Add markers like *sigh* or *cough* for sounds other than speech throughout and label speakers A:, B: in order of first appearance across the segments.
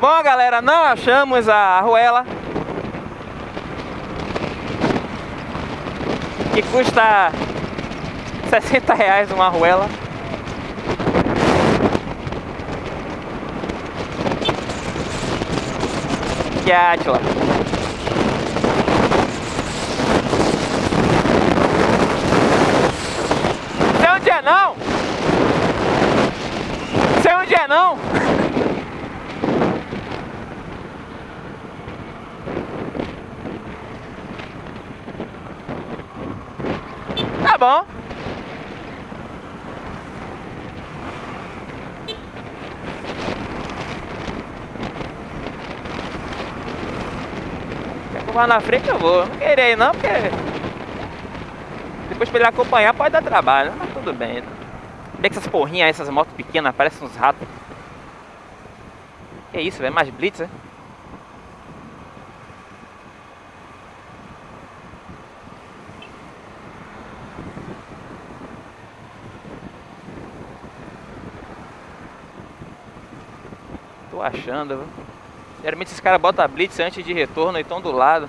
A: Bom, galera, não achamos a arruela. Que custa 60 reais uma arruela. Que é a Atila. Sei onde é não? Sei onde é não? Tá bom. Quer na frente eu vou. Não querer não, porque depois pra ele acompanhar pode dar trabalho, mas tudo bem. Vê que essas porrinhas aí, essas motos pequenas, parecem uns ratos. Que isso, velho? Mais blitz, né? Tô achando, viu? Geralmente esses caras botam blitz antes de retorno e estão do lado.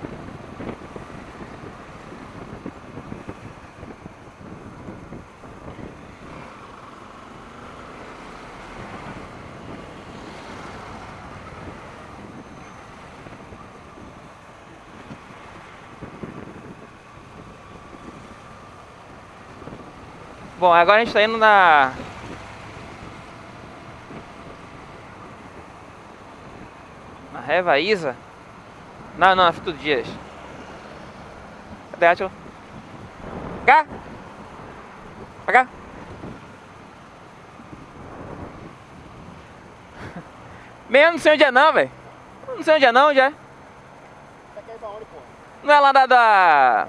A: Bom, agora a gente tá indo na... Na Reva Isa? Não, não, na Fito Dias. Cadê a Átila? Cá! Pra cá! *laughs* Mesmo não sei onde é não, velho. Não sei onde é não, é?
B: Pô?
A: Não é lá da... da...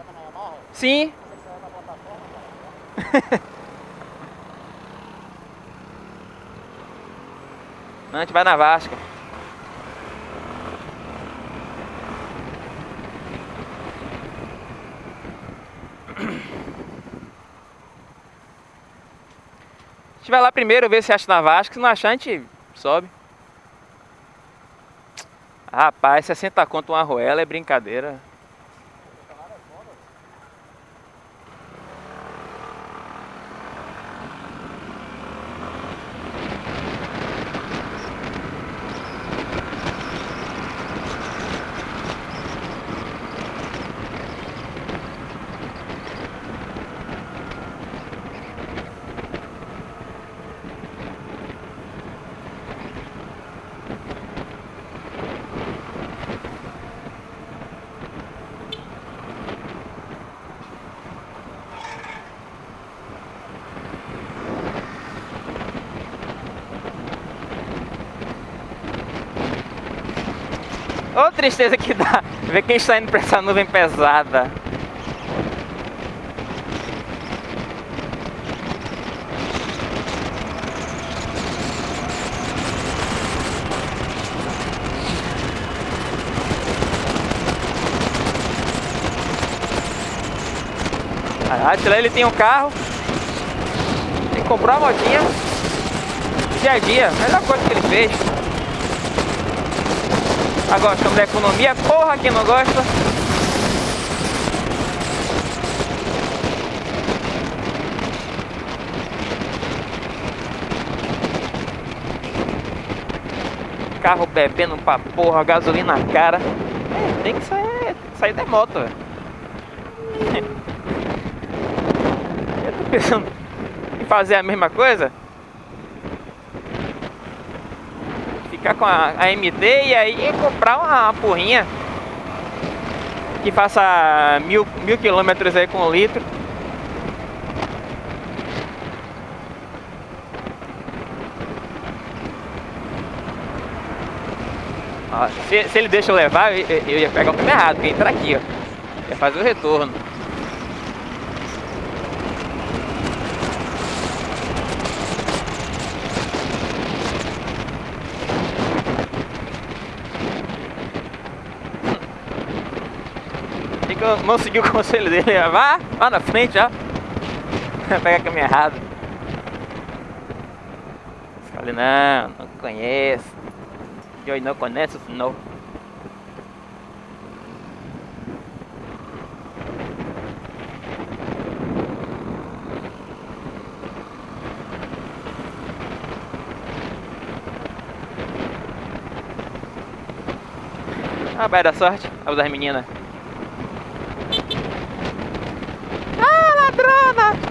A: Sim. *laughs* Não, a gente vai na Vasca. A gente vai lá primeiro ver se acha na Vasca. Se não achar, a gente sobe. Rapaz, 60 conto uma arruela é brincadeira. Tristeza que dá ver quem está indo pra essa nuvem pesada. A Atila ele tem um carro. Tem que comprar uma motinha. Dia a dia, melhor coisa que ele fez. Tá gostando da economia? Porra, quem não gosta? Carro bebendo pra porra, gasolina cara. É, tem que sair, sair da moto, velho. *laughs* Eu tô pensando em fazer a mesma coisa. Ficar com a, a MT e aí comprar uma, porrinha que faça mil, mil quilômetros aí com litro. Se, se ele deixa eu levar, eu, eu- ia pegar o caminho errado, porque entra aqui, ó. Ia fazer o retorno. Não segui o conselho dele, *laughs* vá, vá na frente, ó. *laughs* Pegar caminho errado. Falei, não, não conheço. Eu não conheço, não. Ah, vai dar sorte. Vamos das meninas. Ah,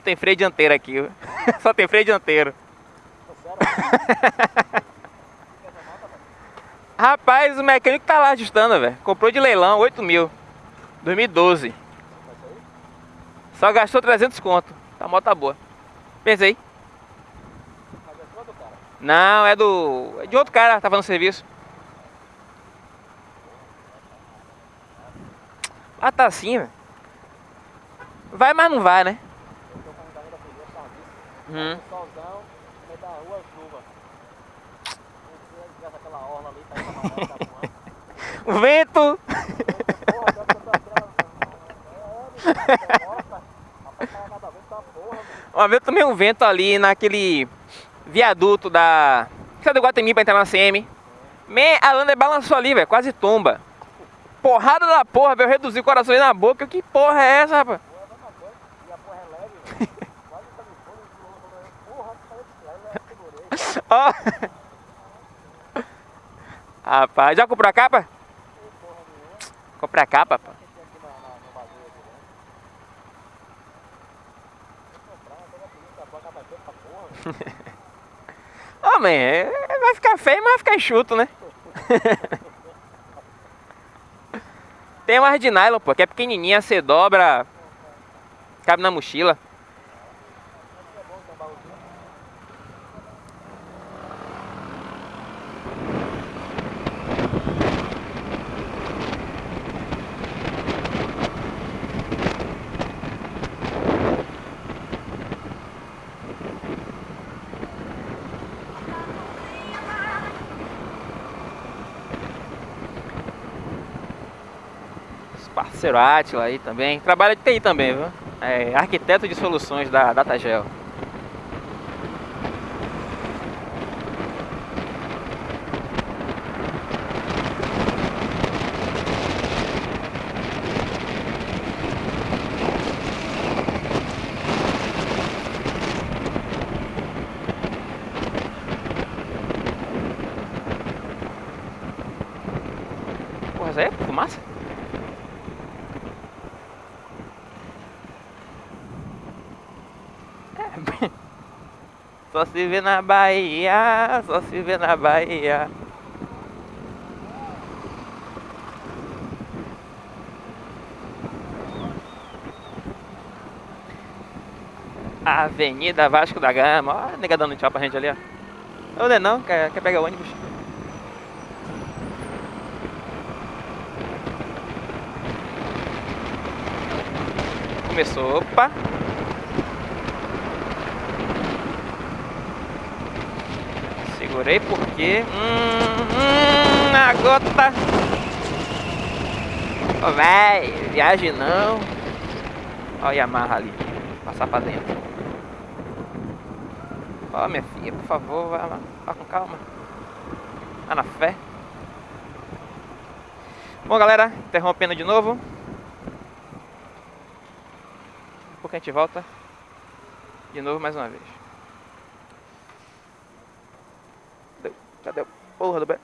A: *laughs* Só tem freio dianteiro aqui. Só tem freio dianteiro. Rapaz, o mecânico tá lá ajustando, velho. Comprou de leilão, 8 mil. 2012. Só gastou 300 conto. Tá moto tá boa. Pensa aí.
B: Mas é cara.
A: Não, é do. É de outro cara tava no serviço. Ah, tá assim, velho. Vai, mas não vai, né?
B: Eu tô falando da renda fria, serviço.
A: Hum.
B: Um solzão, no meio da rua, chuva. Aquela orla ali, tá pra tá.
A: O vento.
B: É.
A: Uma vez eu tomei um vento ali naquele viaduto da. Sabe do Guatemi pra entrar na CM? Me, a Lander balançou ali, velho, quase tomba. Porrada da porra, velho, eu reduzi o coração aí na boca. Que porra é essa, rapaz?
B: Porra, é a mesma coisa. E a porra é leve, velho. Quase tá me pondo, ele falou, porra, saiu de lá,
A: Ó. Rapaz, já comprou a capa? Comprei a capa,
B: porra, velho.
A: Ó, man, é- vai ficar feio, mas vai ficar enxuto, né? *laughs* Tem umas de nylon, pô, que é pequenininha, você dobra, cabe na mochila. Parceiro Atila aí também. Trabalha de TI também, viu? É arquiteto de soluções da Datagel. Porra, isso aí é fumaça? É, Só se vê na Bahia, só se vê na Bahia. Avenida Vasco da Gama. Ó, nega dando tchau pra gente ali, ó. Ô, não é não, quer, quer pegar o ônibus? Começou, opa. Segurei porque. Hum, hum, a gota. Ô, véi, viagem não. Ó, a Yamaha ali. Passar pra dentro. Ó, minha filha, por favor, vá lá. Vá com calma. Vá na fé. Bom, galera, interrompendo de novo. A pouco a gente volta de novo mais uma vez. Cadê? Porra do... be-